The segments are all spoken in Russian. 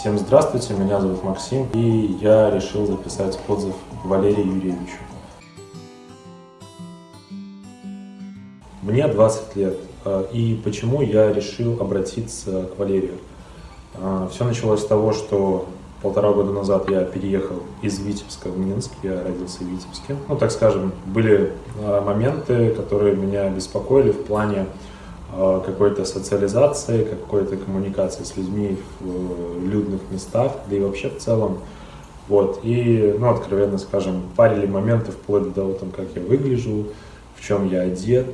Всем здравствуйте, меня зовут Максим, и я решил записать отзыв Валерию Юрьевичу. Мне 20 лет, э, и почему я решил обратиться к Валерию? Э, Все началось с того, что полтора года назад я переехал из Витебска в Минск, я родился в Витебске. Ну, так скажем, были э, моменты, которые меня беспокоили в плане какой-то социализации, какой-то коммуникации с людьми в людных местах, да и вообще в целом. Вот. И, ну, откровенно скажем, парили моменты вплоть до того, там, как я выгляжу, в чем я одет,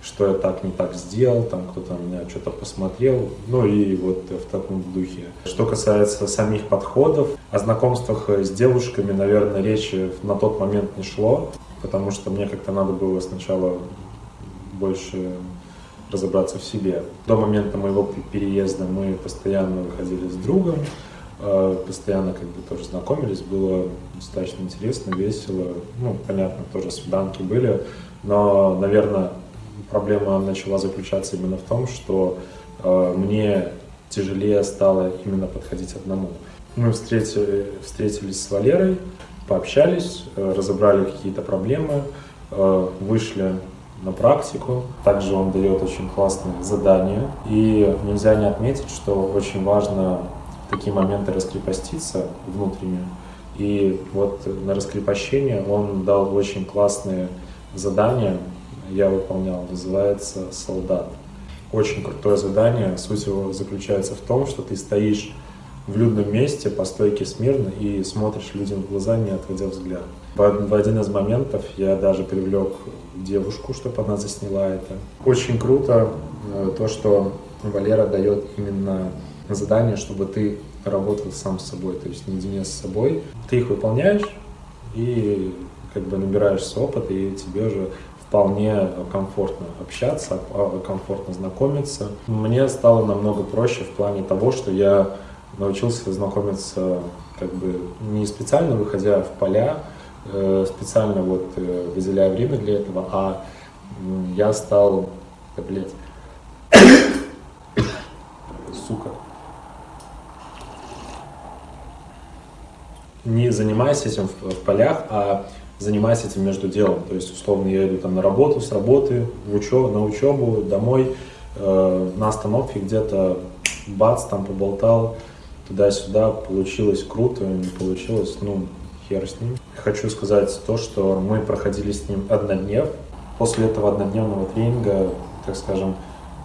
что я так не так сделал, там кто-то меня что-то посмотрел, ну и вот в таком духе. Что касается самих подходов, о знакомствах с девушками, наверное, речи на тот момент не шло, потому что мне как-то надо было сначала больше разобраться в себе. До момента моего переезда мы постоянно выходили с другом, э, постоянно как бы тоже знакомились, было достаточно интересно, весело, ну, понятно, тоже свиданки были, но, наверное, проблема начала заключаться именно в том, что э, мне тяжелее стало именно подходить одному. Мы встретили, встретились с Валерой, пообщались, э, разобрали какие-то проблемы, вышли на практику. Также он дает очень классные задания. И нельзя не отметить, что очень важно в такие моменты раскрепоститься внутренне. И вот на раскрепощение он дал очень классные задания, я выполнял, называется «Солдат». Очень крутое задание, суть его заключается в том, что ты стоишь в людном месте по стойке смирно и смотришь людям в глаза, не отводя взгляд. В один из моментов я даже привлек девушку, чтобы она засняла это. Очень круто э, то, что Валера дает именно задание, чтобы ты работал сам с собой, то есть наедине с собой. Ты их выполняешь и как бы набираешься опыта, и тебе уже вполне комфортно общаться, а, комфортно знакомиться. Мне стало намного проще в плане того, что я научился знакомиться как бы не специально выходя в поля, э, специально вот э, выделяя время для этого, а я стал, да, блядь, сука, не занимаясь этим в, в полях, а занимаясь этим между делом. То есть, условно, я иду там на работу, с работы, в учебу, на учебу, домой, э, на остановке где-то, бац, там поболтал, туда-сюда, получилось круто, не получилось, ну, хер с ним. Хочу сказать то, что мы проходили с ним одноднев. После этого однодневного тренинга, так скажем,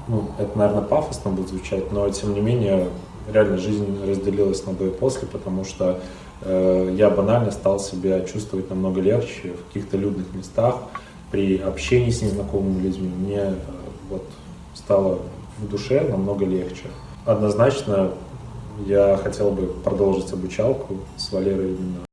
ну, это, наверное, пафосно будет звучать, но, тем не менее, реально жизнь разделилась на до и после, потому что э, я банально стал себя чувствовать намного легче в каких-то людных местах, при общении с незнакомыми людьми. Мне э, вот стало в душе намного легче. Однозначно я хотел бы продолжить обучалку с Валерой именно